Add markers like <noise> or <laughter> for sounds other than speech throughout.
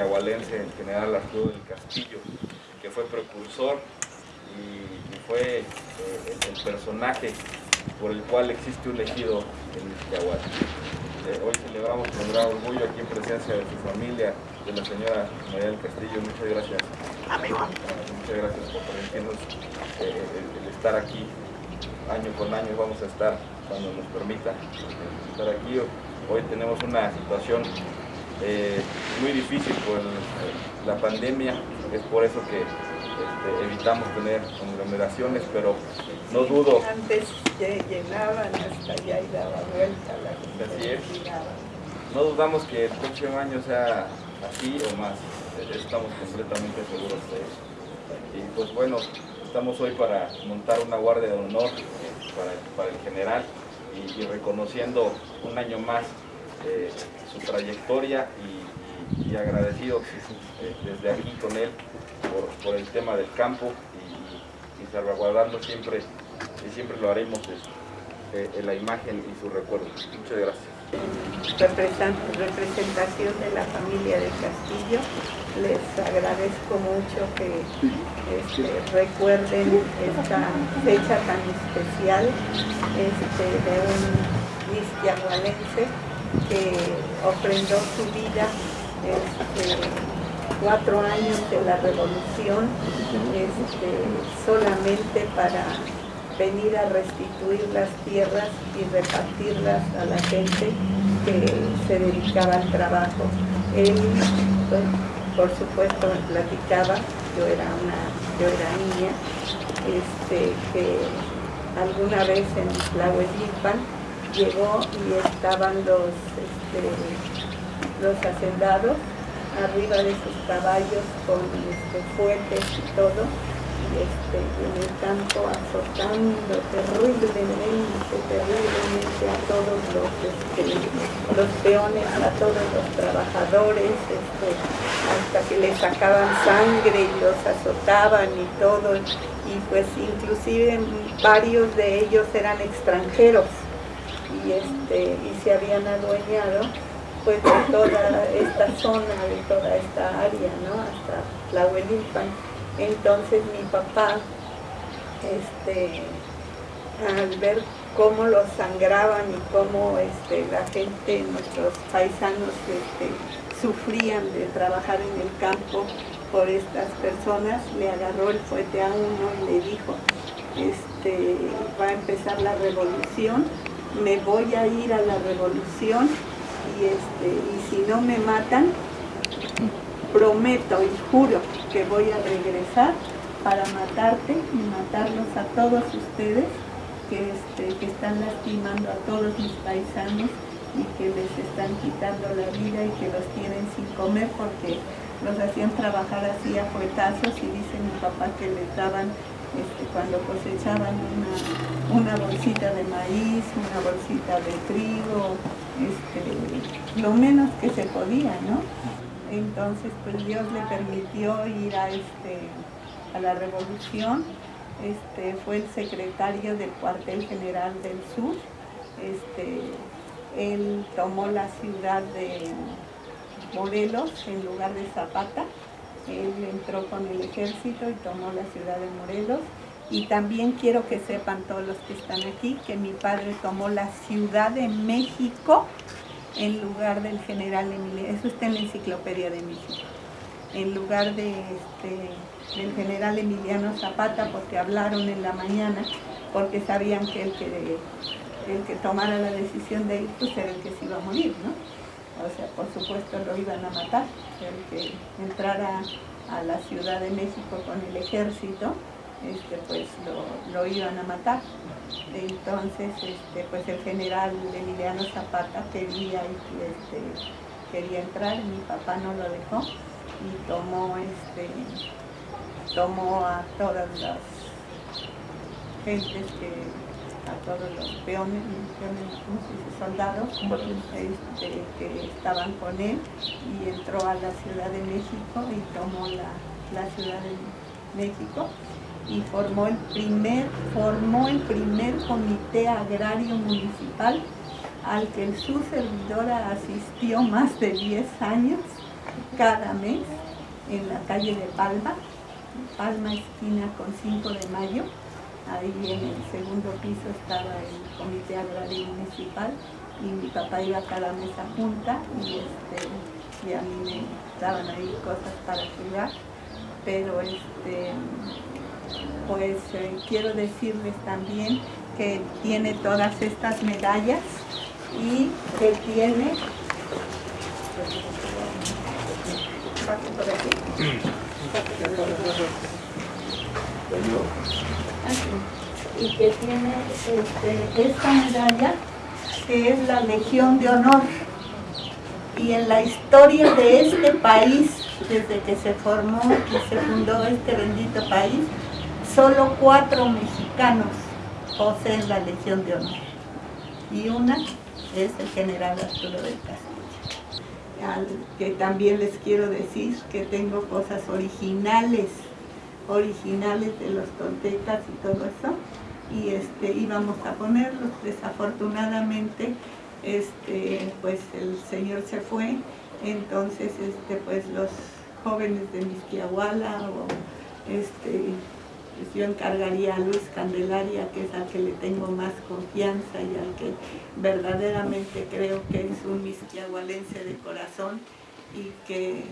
el general Arturo del Castillo, que fue precursor y, fue eh, el, personaje por el cual existe un ejido en Misquiahual. Eh, hoy celebramos con gran orgullo aquí en presencia de su familia, de la señora María del Castillo. Muchas gracias. Amigo. Muchas gracias por permitirnos eh, el, estar aquí año con año. Vamos a estar cuando nos permita estar aquí. Hoy tenemos una situación eh, muy difícil por la pandemia, es por eso que este, evitamos tener conglomeraciones, pero no dudo. Antes llenaban hasta allá y daba vuelta la gente. No dudamos que el próximo año sea así o más, estamos completamente seguros de eso. Y pues bueno, estamos hoy para montar una guardia de honor eh, para, el general y reconociendo un año más eh, su trayectoria y, agradecido eh, desde aquí con él por, el tema del campo y, salvaguardando siempre, y siempre lo haremos eh, en la imagen y su recuerdo. Muchas gracias. Representación de la familia del Castillo, les agradezco mucho que este, recuerden esta fecha tan especial este, de un misquiahualense que ofrendó su vida este, cuatro años de la revolución este, solamente para venir a restituir las tierras y repartirlas a la gente que se dedicaba al trabajo. Él, pues, por supuesto, me platicaba, yo era una, yo era niña, este, que alguna vez en Tlahuelipan llegó y estaban los, este, los hacendados arriba de sus caballos con este, fuertes y todo, y este, en el campo azotando terriblemente, terriblemente a todos los, este, los peones, a todos los trabajadores, este, hasta que les sacaban sangre y los azotaban y todo, y pues inclusive varios de ellos eran extranjeros, y, este, y se habían adueñado pues de toda esta zona, de toda esta área, ¿no? hasta Tlahuelilpan. Entonces mi papá, este, al ver cómo los sangraban y cómo este, la gente, nuestros paisanos, este, sufrían de trabajar en el campo por estas personas, le agarró el fuete a uno y le dijo, este, va a empezar la revolución, me voy a ir a la revolución y, este, y si no me matan, prometo y juro que voy a regresar para matarte y matarlos a todos ustedes que, este, que están lastimando a todos mis paisanos y que les están quitando la vida y que los tienen sin comer porque los hacían trabajar así a fuetazos y dice mi papá que les daban este, cuando cosechaban una, bolsita de maíz, una bolsita de trigo, este, lo menos que se podía, ¿no? Entonces, pues Dios le permitió ir a, este, la revolución, fue el secretario del cuartel general del sur, él tomó la ciudad de Morelos en lugar de Zapata, él entró con el ejército y tomó la ciudad de Morelos. Y también quiero que sepan todos los que están aquí que mi padre tomó la Ciudad de México en lugar del general Emiliano. Eso está en la enciclopedia de México. En lugar de este, del general Emiliano Zapata, porque hablaron en la mañana, porque sabían que el que, el que tomara la decisión de ir, pues era el que se iba a morir, ¿no? O sea, por supuesto lo iban a matar, el que entrara a la Ciudad de México con el ejército, este, pues lo, iban a matar. Entonces, este, pues el general Emiliano Zapata quería, este, quería entrar, mi papá no lo dejó y tomó, este, tomó a todas las gentes que a todos los peones, soldados este, que estaban con él y entró a la Ciudad de México y tomó la, Ciudad de México y formó el primer, formó el primer comité agrario municipal al que su servidora asistió más de 10 años cada mes en la calle de Palma, Palma esquina con 5 de mayo, ahí en el segundo piso estaba el comité agrario municipal y mi papá iba cada mes a junta y, este, a mí me daban ahí cosas para cuidar, pero este, pues eh, quiero decirles también que tiene todas estas medallas y que tiene <clears throat> y que tiene este, esta medalla que es la Legión de Honor. Y en la historia de este país desde que se formó y se fundó este bendito país solo cuatro mexicanos poseen la Legión de Honor. Y una es el general Arturo del Castillo que también les quiero decir que tengo cosas originales originales de los toltecas y todo eso y este íbamos a ponerlos. Desafortunadamente este pues el señor se fue entonces este pues los jóvenes de Misquiahuala o este pues, yo encargaría a Luis Candelaria, que es al que le tengo más confianza y al que verdaderamente creo que es un misquiahualense de corazón y que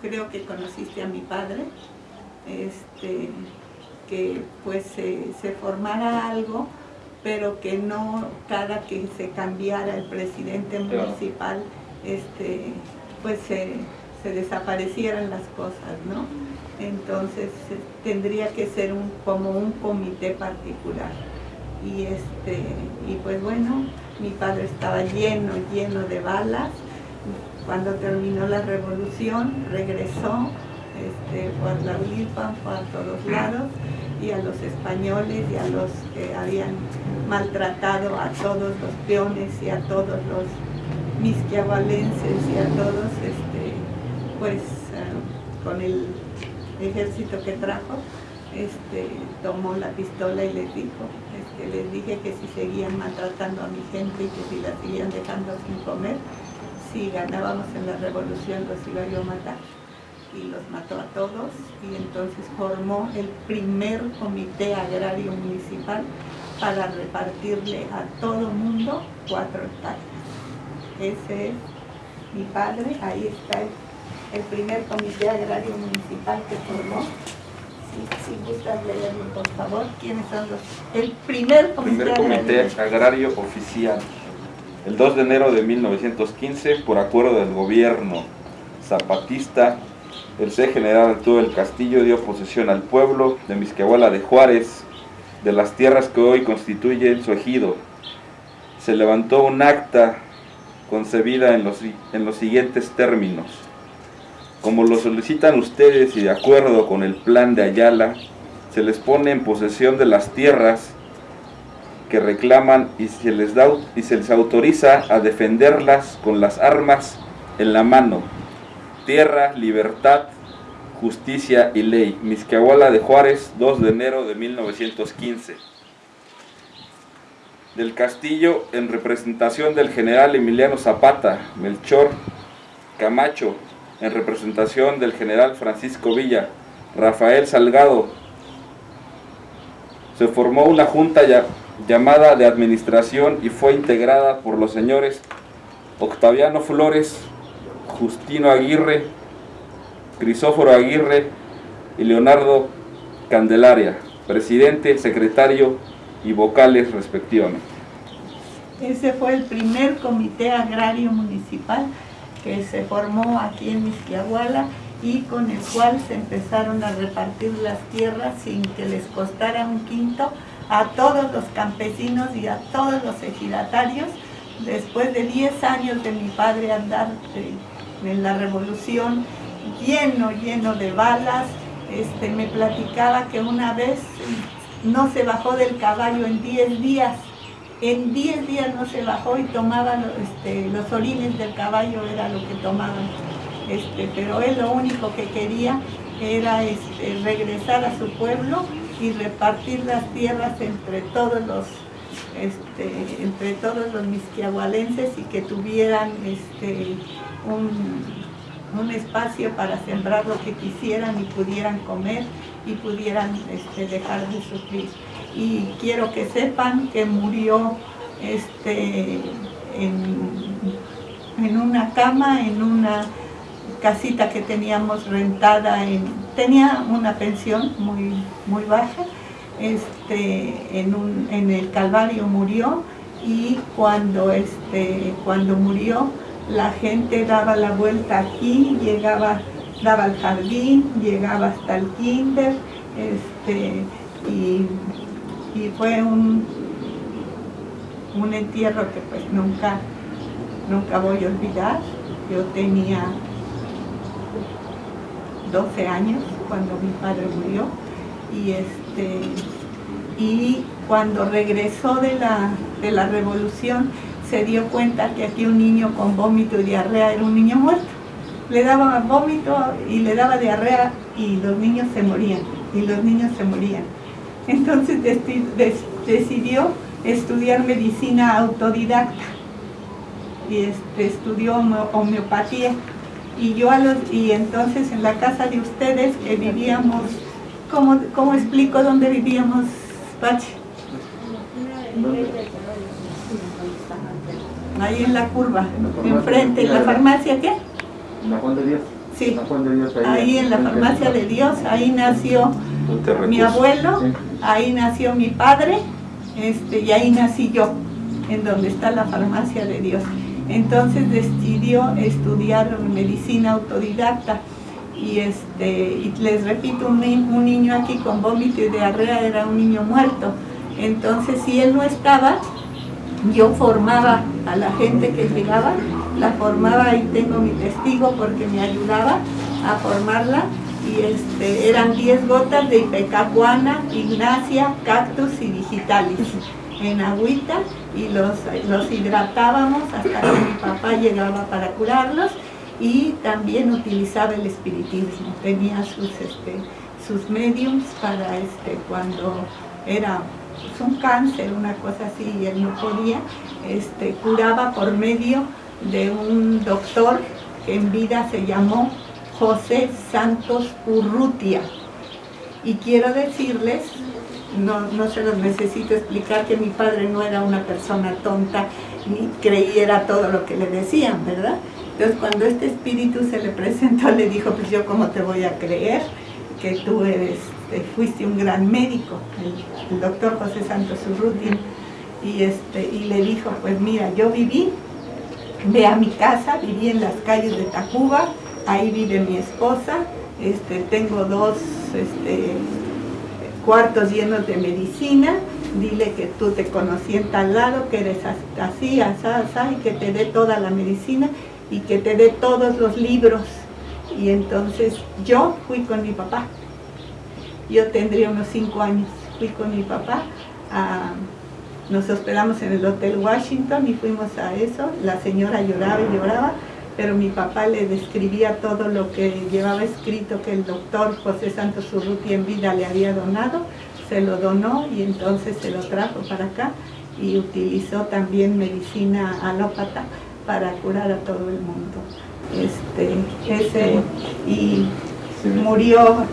creo que conociste a mi padre, este, que pues se, formara algo, pero que no cada que se cambiara el presidente municipal, este, pues se, se desaparecieran las cosas, ¿no? entonces tendría que ser un, como un comité particular. Y, este, y pues bueno, mi padre estaba lleno, lleno de balas. Cuando terminó la revolución, regresó, este, fue a Tlahuilpan, fue a todos lados, y a los españoles y a los que habían maltratado a todos los peones y a todos los misquiabalenses y a todos, este, pues eh, con el ejército que trajo, este, tomó la pistola y les dijo, este, les dije que si seguían maltratando a mi gente y que si la seguían dejando sin comer, si ganábamos en la revolución los iba yo a matar. Y los mató a todos y entonces formó el primer comité agrario municipal para repartirle a todo mundo cuatro hectáreas. Ese es mi padre, ahí está el el primer comité agrario municipal que formó. Si, gustas leerlo, por favor, ¿quiénes son los? El primer comité, primer comité agrario. oficial. El 2 de enero de 1915, por acuerdo del gobierno zapatista, el C. General Arturo del Castillo dio posesión al pueblo de Misquehuala de Juárez, de las tierras que hoy constituyen su ejido. Se levantó un acta concebida en los, en los siguientes términos como lo solicitan ustedes y de acuerdo con el plan de Ayala, se les pone en posesión de las tierras que reclaman y se les, da, y se les autoriza a defenderlas con las armas en la mano. Tierra, libertad, justicia y ley. Misquiahuala de Juárez, 2 de enero de 1915. Del Castillo, en representación del general Emiliano Zapata, Melchor Camacho, en representación del general Francisco Villa, Rafael Salgado. Se formó una junta llamada de administración y fue integrada por los señores Octaviano Flores, Justino Aguirre, Crisóforo Aguirre y Leonardo Candelaria, presidente, secretario y vocales respectivamente. Ese fue el primer comité agrario municipal que se formó aquí en Misquiahuala y con el cual se empezaron a repartir las tierras sin que les costara un quinto a todos los campesinos y a todos los ejidatarios. Después de 10 años de mi padre andar eh, en la revolución, lleno, lleno de balas, este, me platicaba que una vez no se bajó del caballo en 10 días en 10 días no se bajó y tomaba este, los orines del caballo, era lo que tomaban. Este, pero él lo único que quería era este, regresar a su pueblo y repartir las tierras entre todos los este, entre todos los misquiahualenses y que tuvieran este, un espacio para sembrar lo que quisieran y pudieran comer y pudieran este, dejar de sufrir. Y quiero que sepan que murió en, una cama, en una casita que teníamos rentada, en, tenía una pensión muy, muy baja, este, en, en el Calvario murió y cuando, este, cuando murió la gente daba la vuelta aquí, llegaba, daba al jardín, llegaba hasta el kinder, este, y, fue un, un entierro que pues nunca, nunca voy a olvidar. Yo tenía 12 años cuando mi padre murió y este y cuando regresó de la, de la revolución se dio cuenta que aquí un niño con vómito y diarrea era un niño muerto. Le daba vómito y le daba diarrea y los niños se morían, y los niños se morían. Entonces decidió estudiar medicina autodidacta y este, estudió homeopatía. Y yo a los, y entonces en la casa de ustedes que vivíamos, ¿cómo, cómo explico dónde vivíamos, Pachi? ahí en la curva, enfrente, ¿en la farmacia qué? ¿En la Juan de Dios? Sí, ahí, en la farmacia de Dios, ahí nació mi abuelo, ahí nació mi padre, este, y ahí nací yo, en donde está la farmacia de Dios. Entonces decidió estudiar medicina autodidacta y, este, y les repito, un, niño aquí con vómito y diarrea era un niño muerto. Entonces si él no estaba, yo formaba a la gente que llegaba, la formaba y tengo mi testigo porque me ayudaba a formarla y este, eran 10 gotas de ipecacuana, ignacia, cactus y digitalis en agüita y los, los hidratábamos hasta que mi papá llegaba para curarlos y también utilizaba el espiritismo, tenía sus, este, sus mediums para este, cuando era un cáncer, una cosa así, y él no podía, este, curaba por medio de un doctor que en vida se llamó José Santos Urrutia. Y quiero decirles, no, no se los necesito explicar, que mi padre no era una persona tonta ni creyera todo lo que le decían, ¿verdad? Entonces cuando este espíritu se le presentó, le dijo, pues yo cómo te voy a creer que tú eres fuiste un gran médico, el, doctor José Santos Urruti, y, este, y le dijo, pues mira, yo viví, ve a mi casa, viví en las calles de Tacuba, ahí vive mi esposa, este, tengo dos este, cuartos llenos de medicina, dile que tú te conocí en tal lado, que eres así, así, así, y que te dé toda la medicina y que te dé todos los libros. Y entonces yo fui con mi papá yo tendría unos cinco años. Fui con mi papá, nos hospedamos en el Hotel Washington y fuimos a eso. La señora lloraba y lloraba, pero mi papá le describía todo lo que llevaba escrito que el doctor José Santos Urruti en vida le había donado. Se lo donó y entonces se lo trajo para acá y utilizó también medicina alópata para curar a todo el mundo. Este, ese, y murió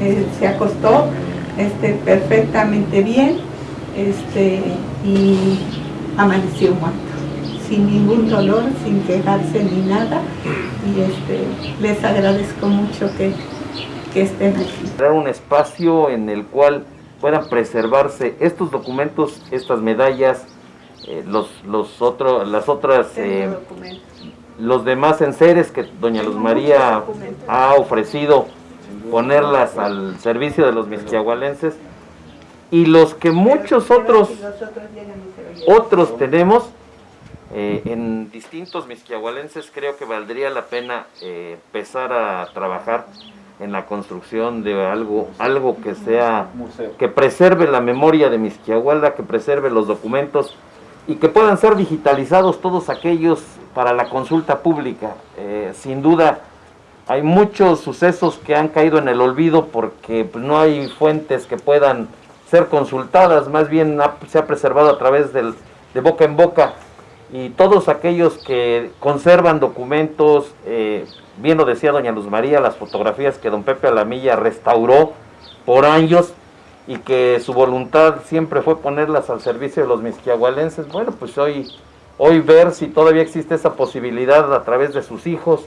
eh, se acostó este, perfectamente bien este, y amaneció muerto, sin ningún dolor, sin quejarse ni nada. Y este, les agradezco mucho que, que estén aquí. Crear un espacio en el cual puedan preservarse estos documentos, estas medallas, eh, los, los otros, las otras, eh, los demás enseres que doña Luz María ha ofrecido ponerlas al servicio de los misquiahualenses y los que muchos otros otros tenemos eh, en distintos misquiahualenses creo que valdría la pena eh, empezar a trabajar en la construcción de algo algo que sea que preserve la memoria de Misquiahualda, que preserve los documentos y que puedan ser digitalizados todos aquellos para la consulta pública. Eh, sin duda hay muchos sucesos que han caído en el olvido porque pues, no hay fuentes que puedan ser consultadas, más bien se ha preservado a través del, de boca en boca y todos aquellos que conservan documentos, eh, bien lo decía doña Luz María, las fotografías que don Pepe Alamilla restauró por años y que su voluntad siempre fue ponerlas al servicio de los misquiahualenses, bueno, pues hoy, hoy ver si todavía existe esa posibilidad a través de sus hijos,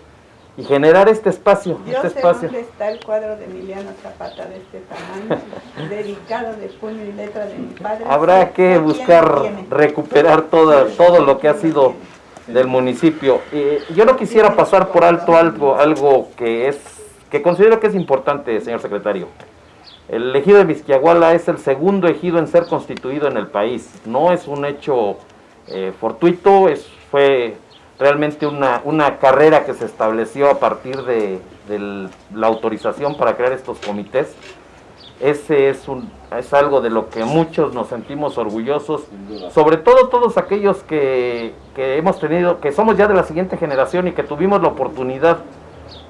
y generar este espacio. Yo este sé espacio. dónde está el cuadro de Emiliano Zapata de este tamaño, <laughs> dedicado de puño y letra de mi padre. Habrá que buscar recuperar todo, todo lo que ha sido del municipio. yo no quisiera pasar por alto algo, algo que es que considero que es importante, señor secretario. El ejido de Vizquiahuala es el segundo ejido en ser constituido en el país. No es un hecho eh, fortuito, es, fue realmente una, una carrera que se estableció a partir de, la autorización para crear estos comités. Ese es, un, es algo de lo que muchos nos sentimos orgullosos, sobre todo todos aquellos que, que hemos tenido, que somos ya de la siguiente generación y que tuvimos la oportunidad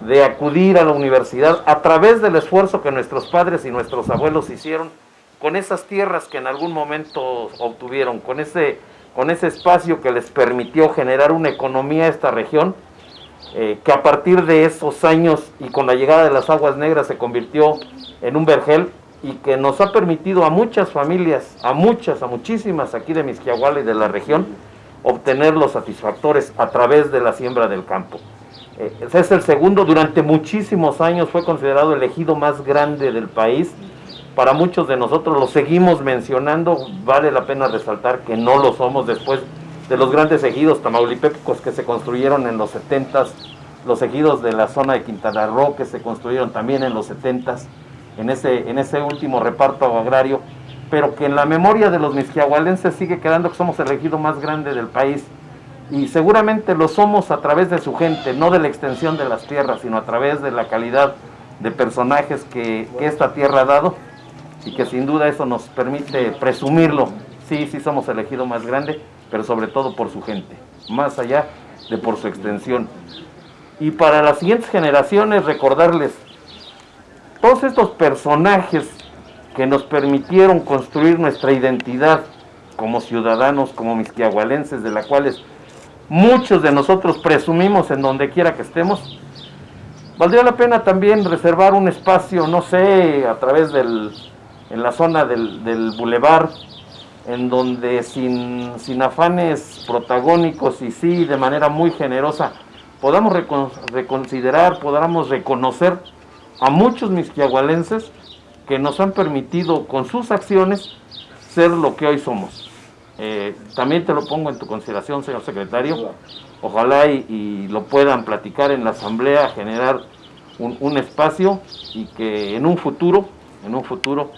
de acudir a la universidad a través del esfuerzo que nuestros padres y nuestros abuelos hicieron con esas tierras que en algún momento obtuvieron, con ese con ese espacio que les permitió generar una economía a esta región, eh, que a partir de esos años y con la llegada de las aguas negras se convirtió en un vergel y que nos ha permitido a muchas familias, a muchas, a muchísimas aquí de Misquiahuala y de la región, obtener los satisfactores a través de la siembra del campo. Eh, es el segundo, durante muchísimos años fue considerado el ejido más grande del país, para muchos de nosotros lo seguimos mencionando, vale la pena resaltar que no lo somos. Después de los grandes ejidos tamaulipecos que se construyeron en los 70 los ejidos de la zona de Quintana Roo que se construyeron también en los 70 en ese, en ese último reparto agrario, pero que en la memoria de los misquiahualenses sigue quedando que somos el ejido más grande del país y seguramente lo somos a través de su gente, no de la extensión de las tierras, sino a través de la calidad de personajes que, esta tierra ha dado y que sin duda eso nos permite presumirlo. Sí, sí somos el elegido más grande, pero sobre todo por su gente, más allá de por su extensión. Y para las siguientes generaciones recordarles todos estos personajes que nos permitieron construir nuestra identidad como ciudadanos, como misquiahualenses, de la cuales muchos de nosotros presumimos en donde quiera que estemos, valdría la pena también reservar un espacio, no sé, a través del en la zona del, del bulevar, en donde sin, sin, afanes protagónicos y sí de manera muy generosa podamos reconsiderar, podamos reconocer a muchos misquiahualenses que nos han permitido con sus acciones ser lo que hoy somos. Eh, también te lo pongo en tu consideración, señor secretario. Ojalá y, lo puedan platicar en la asamblea, generar un, un espacio y que en un futuro, en un futuro,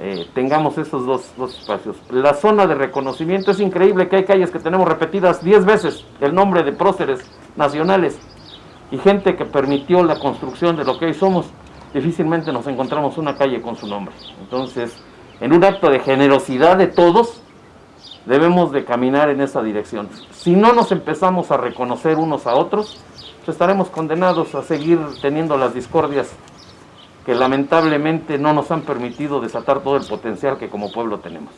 eh, tengamos esos dos, espacios. La zona de reconocimiento es increíble que hay calles que tenemos repetidas 10 veces el nombre de próceres nacionales y gente que permitió la construcción de lo que hoy somos. Difícilmente nos encontramos una calle con su nombre. Entonces, en un acto de generosidad de todos, debemos de caminar en esa dirección. Si no nos empezamos a reconocer unos a otros, pues estaremos condenados a seguir teniendo las discordias que lamentablemente no nos han permitido desatar todo el potencial que como pueblo tenemos.